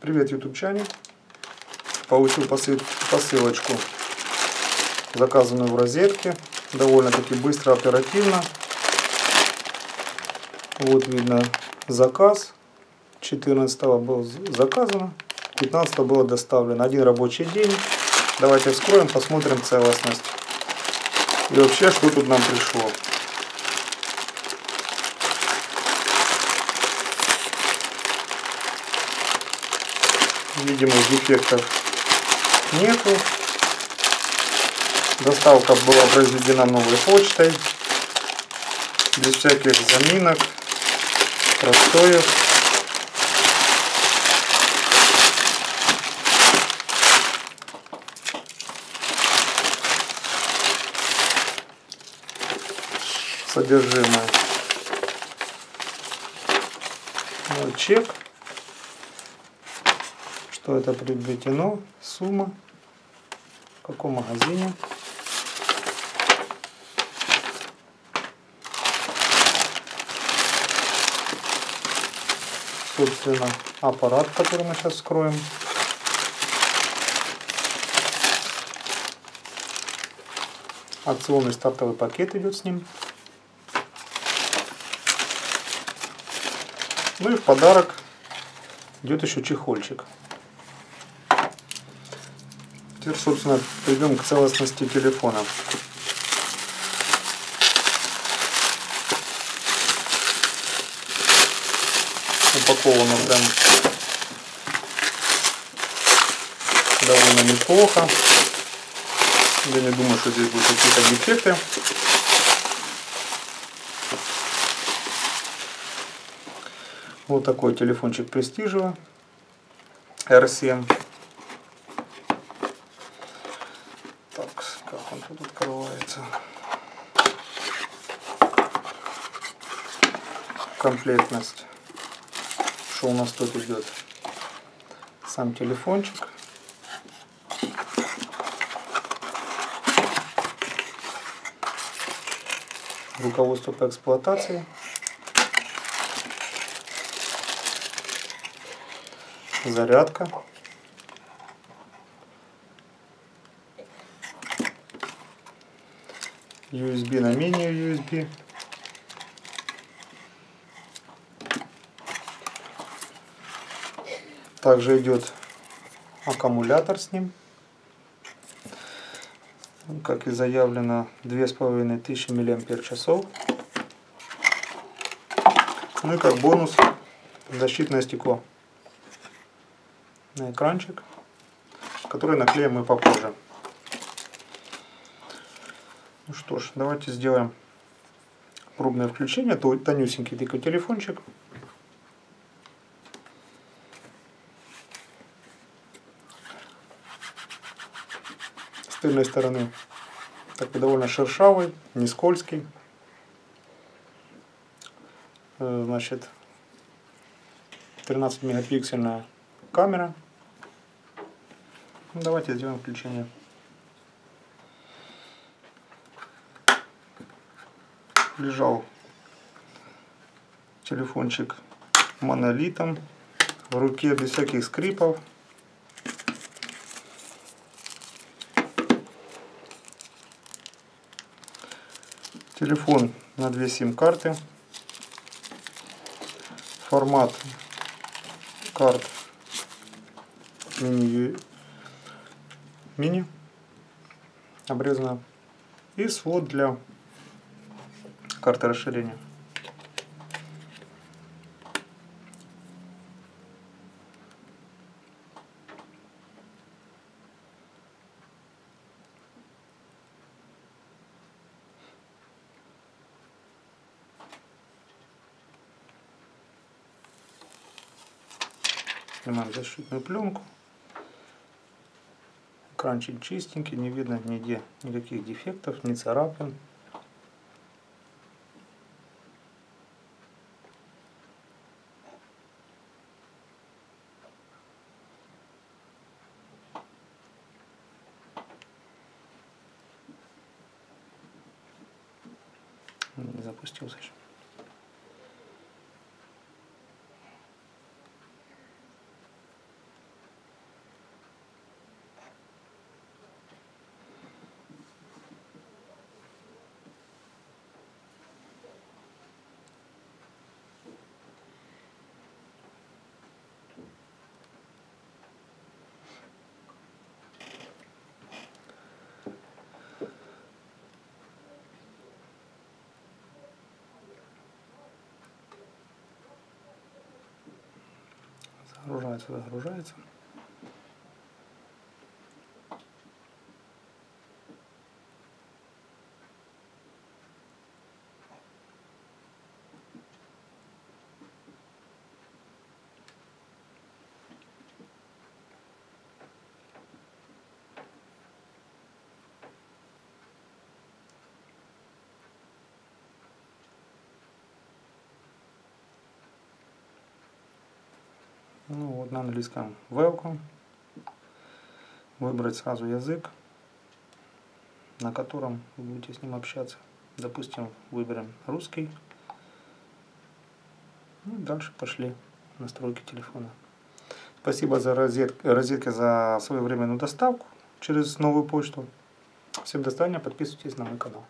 Привет, ютубчане. Получил посылочку, заказанную в розетке. Довольно-таки быстро, оперативно. Вот видно заказ. 14 был заказано, 15 было доставлено. Один рабочий день. Давайте вскроем, посмотрим целостность. И вообще, что тут нам пришло. Видимых дефектов нету. Доставка была произведена новой почтой. Без всяких заминок, простоев. Содержимое. Мой чек что это приобретено, сумма, в каком магазине. Собственно, аппарат, который мы сейчас вскроем. Акционный стартовый пакет идет с ним. Ну и в подарок идет еще чехольчик. Теперь, собственно, перейдем к целостности телефона. Упаковано прям довольно неплохо. Я не думаю, что здесь будут какие-то дефекты. Вот такой телефончик престижево R7. тут открывается. Комплектность. Что у нас тут идет? Сам телефончик. Руководство по эксплуатации. Зарядка. USB на мини-USB. Также идет аккумулятор с ним. Как и заявлено, 2500 мАч. Ну и как бонус защитное стекло на экранчик, который наклеим мы попозже. Ну что ж, давайте сделаем пробное включение. Тонюсенький такой телефончик. Тыльной стороны такой довольно шершавый, не скользкий. Э, значит, 13 мегапиксельная камера. Давайте сделаем включение. лежал телефончик монолитом в руке без всяких скрипов. Телефон на две сим-карты. Формат карт мини, мини обрезано. И свод для карты расширения. Снимаем защитную пленку. Экранчик чистенький, не видно нигде никаких дефектов, не царапин. запустился еще. Загружается, загружается. Ну вот на английском welcome. Выбрать сразу язык, на котором вы будете с ним общаться. Допустим, выберем русский. Ну, дальше пошли настройки телефона. Спасибо за розет, розетки за своевременную доставку через новую почту. Всем до свидания, подписывайтесь на мой канал.